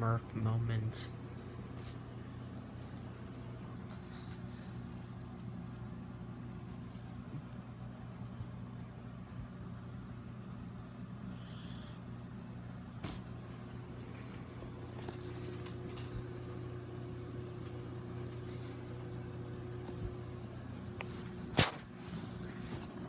Merc moment.